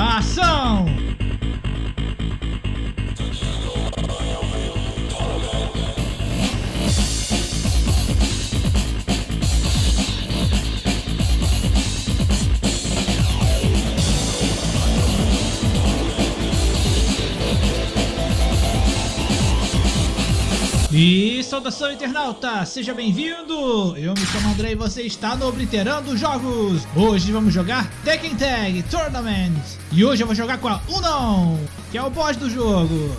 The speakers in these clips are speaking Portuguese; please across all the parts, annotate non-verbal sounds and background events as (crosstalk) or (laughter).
Awesome! E saudação internauta, seja bem-vindo! Eu me chamo André e você está no Obliterando Jogos! Hoje vamos jogar Tekken Tag Tournament! E hoje eu vou jogar com a Unknown, que é o boss do jogo!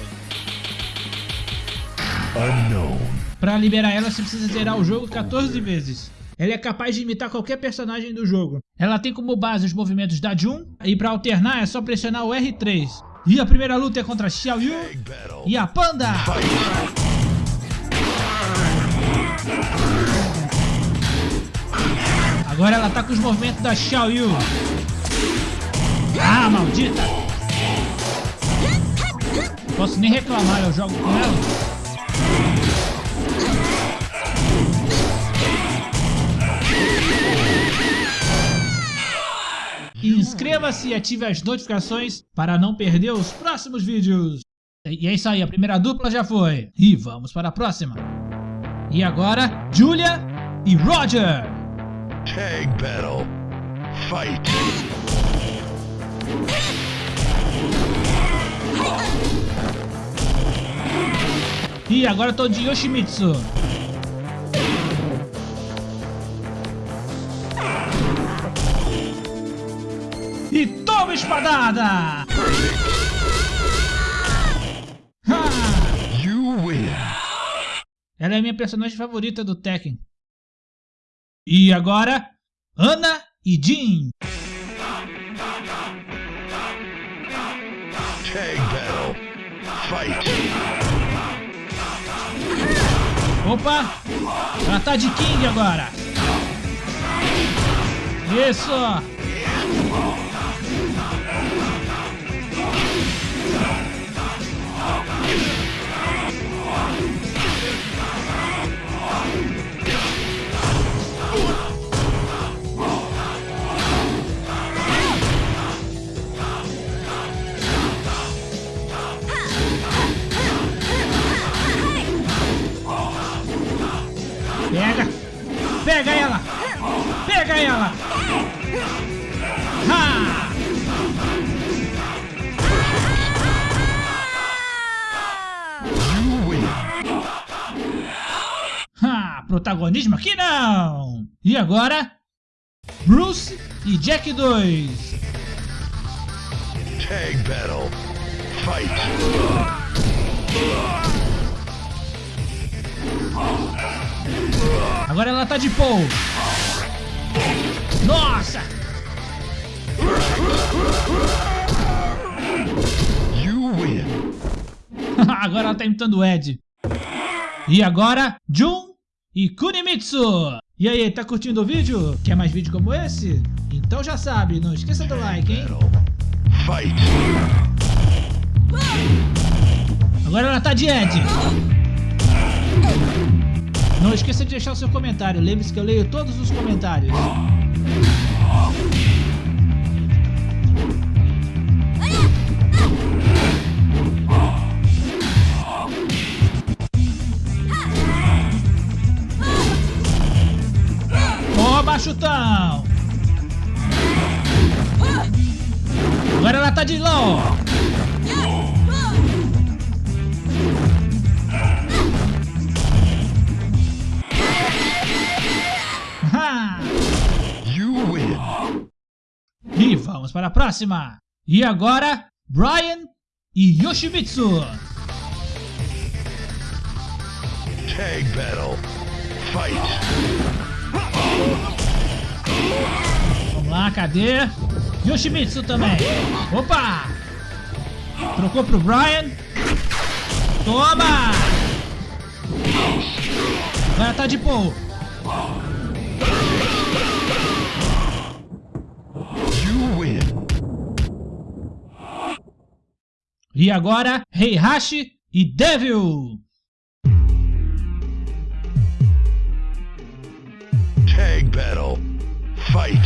Unknown. Para liberar ela você precisa zerar o jogo 14 vezes. Ela é capaz de imitar qualquer personagem do jogo. Ela tem como base os movimentos da Jun, e para alternar é só pressionar o R3. E a primeira luta é contra Xiao Yu e a Panda! Agora ela tá com os movimentos da Xiao Yu. Ah, maldita! Posso nem reclamar, eu jogo com ela. Inscreva-se e ative as notificações para não perder os próximos vídeos. E é isso aí, a primeira dupla já foi. E vamos para a próxima. E agora, Julia e Roger. Tag battle. Fight. E agora eu tô de Yoshimitsu. E toma espadada! Ela é minha personagem favorita do Tekken. E agora, Ana e Jin. Tag battle. Fight. Opa! Ela tá de King agora. Isso! Pega! Pega ela! Pega ela! Ha! Ha! Protagonismo aqui não! E agora? Bruce e Jack 2. Tag battle. Fight. Agora ela tá de Paul. Nossa! You win. (laughs) agora ela tá imitando o Ed. E agora, Jun e Kunimitsu. E aí, tá curtindo o vídeo? Quer mais vídeo como esse? Então já sabe, não esqueça do like, hein? Agora ela tá de Ed. Não esqueça de deixar o seu comentário. Lembre-se que eu leio todos os comentários. Toma, chutão! Agora ela tá de LOL. Vamos para a próxima. E agora, Brian e Yoshimitsu. Tag battle. Fight. Vamos lá, cadê? Yoshimitsu também. Opa! Trocou pro Brian. Toma! Agora tá de Paul. E agora, Heihachi e Devil! Tag Battle. Fight!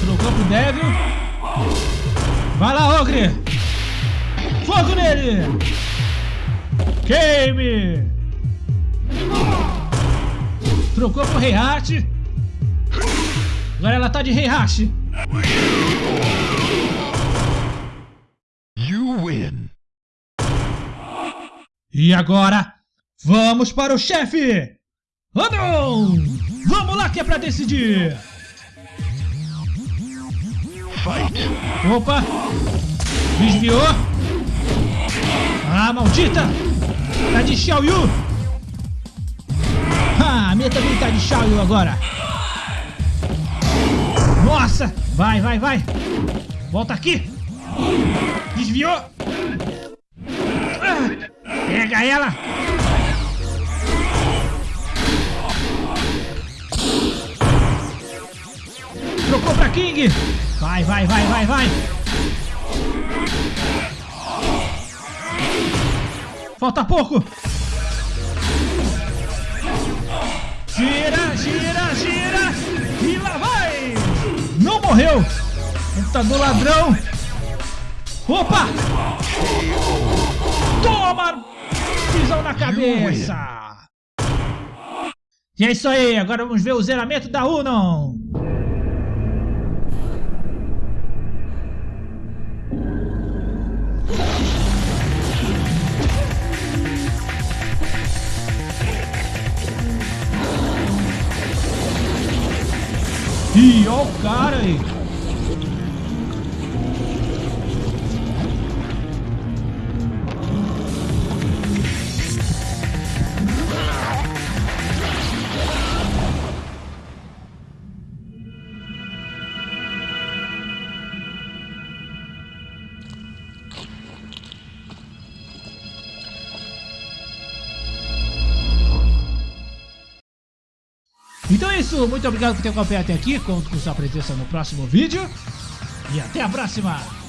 Trocou pro Devil. Vai lá, Ogre! Fogo nele! Game! Trocou pro Heihachi. Agora ela tá de Heihachi. You win. E agora, vamos para o chefe! Andron! Vamos lá que é pra decidir! Fight. Opa! Desviou! Ah, maldita! Tá de Xiaoyu! Ah, a minha também tá de Xiaoyu agora! Nossa! Vai, vai, vai! Volta aqui! Desviou! Ah, pega ela! Trocou pra King! Vai, vai, vai, vai, vai! Falta pouco! Gira, morreu! Computador ladrão! Opa! Toma! Pisão na cabeça! E é isso aí, agora vamos ver o zeramento da Unon! Ih, ó o cara aí. Então é isso, muito obrigado por ter acompanhado até aqui, conto com sua presença no próximo vídeo e até a próxima!